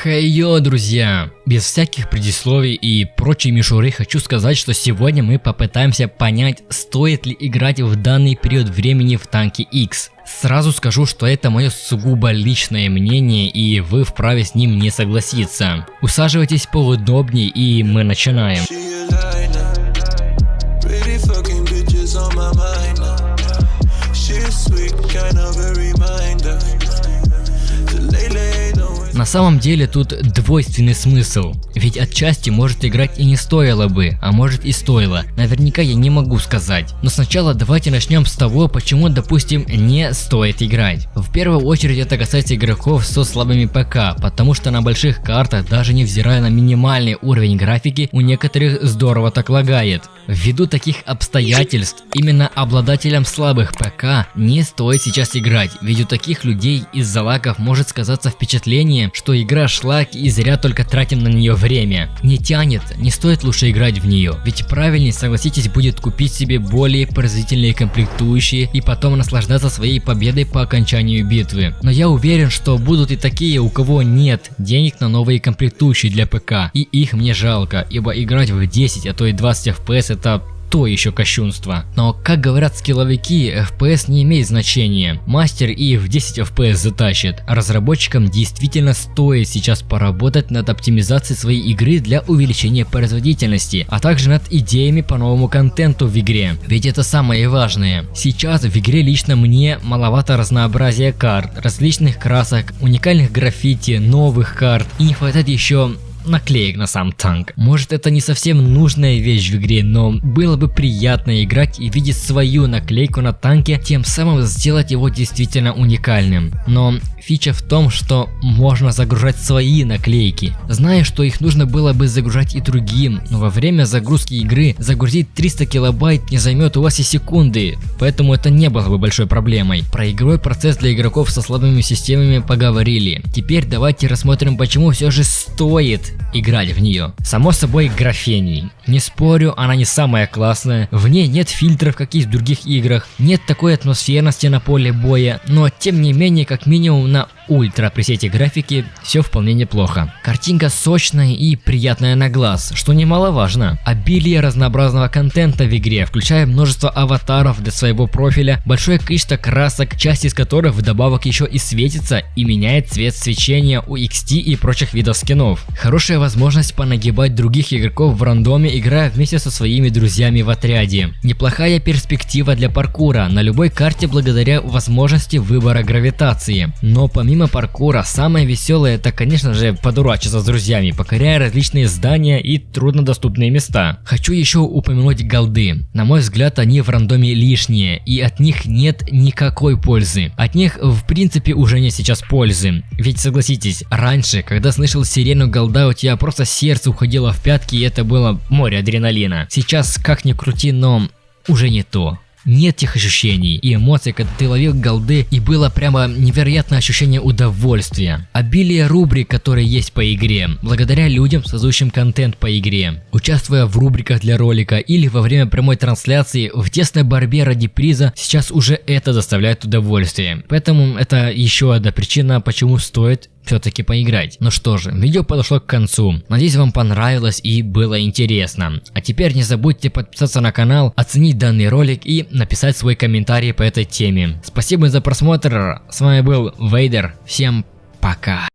Хей йо, друзья! Без всяких предисловий и прочей мишуры хочу сказать, что сегодня мы попытаемся понять, стоит ли играть в данный период времени в танке X. Сразу скажу, что это мое сугубо личное мнение и вы вправе с ним не согласиться. Усаживайтесь поудобнее и мы начинаем. На самом деле тут двойственный смысл, ведь отчасти может играть и не стоило бы, а может и стоило, наверняка я не могу сказать. Но сначала давайте начнем с того, почему допустим не стоит играть. В первую очередь это касается игроков со слабыми ПК, потому что на больших картах, даже невзирая на минимальный уровень графики, у некоторых здорово так лагает. Ввиду таких обстоятельств, именно обладателям слабых ПК не стоит сейчас играть, ведь у таких людей из-за лагов может сказаться впечатление, что игра шлак и зря только тратим на нее время. Не тянет, не стоит лучше играть в нее, ведь правильнее, согласитесь, будет купить себе более производительные комплектующие и потом наслаждаться своей победой по окончанию битвы. Но я уверен, что будут и такие, у кого нет денег на новые комплектующие для ПК, и их мне жалко, ибо играть в 10, а то и 20 FPS это то еще кощунство. Но, как говорят скилловики, FPS не имеет значения. Мастер и в 10 FPS затащит. Разработчикам действительно стоит сейчас поработать над оптимизацией своей игры для увеличения производительности, а также над идеями по новому контенту в игре. Ведь это самое важное. Сейчас в игре лично мне маловато разнообразия карт, различных красок, уникальных граффити, новых карт и не хватает еще наклеек на сам танк. Может это не совсем нужная вещь в игре, но было бы приятно играть и видеть свою наклейку на танке, тем самым сделать его действительно уникальным. Но фича в том, что можно загружать свои наклейки. Знаю, что их нужно было бы загружать и другим, но во время загрузки игры загрузить 300 килобайт не займет у вас и секунды, поэтому это не было бы большой проблемой. Про игровой процесс для игроков со слабыми системами поговорили. Теперь давайте рассмотрим, почему все же стоит играть в нее. Само собой графений. Не спорю, она не самая классная, в ней нет фильтров, как и в других играх, нет такой атмосферности на поле боя, но тем не менее, как минимум на ультра пресете графики все вполне неплохо. Картинка сочная и приятная на глаз, что немаловажно. Обилие разнообразного контента в игре, включая множество аватаров для своего профиля, большое количество красок, часть из которых вдобавок еще и светится и меняет цвет свечения у XT и прочих видов скинов. Хорошая возможность понагибать других игроков в рандоме, играя вместе со своими друзьями в отряде. Неплохая перспектива для паркура на любой карте благодаря возможности выбора гравитации. Но помимо паркура, самое веселое это конечно же подурачиться с друзьями, покоряя различные здания и труднодоступные места. Хочу еще упомянуть голды. На мой взгляд они в рандоме лишние и от них нет никакой пользы. От них в принципе уже не сейчас пользы. Ведь согласитесь, раньше, когда слышал сирену голда, у тебя просто сердце уходило в пятки и это было море адреналина. Сейчас как ни крути, но уже не то нет тех ощущений и эмоций, когда ты ловил голды и было прямо невероятное ощущение удовольствия. Обилие рубрик, которые есть по игре, благодаря людям, создающим контент по игре. Участвуя в рубриках для ролика или во время прямой трансляции в тесной борьбе ради приза, сейчас уже это доставляет удовольствие. Поэтому это еще одна причина, почему стоит все-таки поиграть. Ну что же, видео подошло к концу. Надеюсь вам понравилось и было интересно. А теперь не забудьте подписаться на канал, оценить данный ролик и написать свой комментарий по этой теме. Спасибо за просмотр, с вами был Вейдер, всем пока.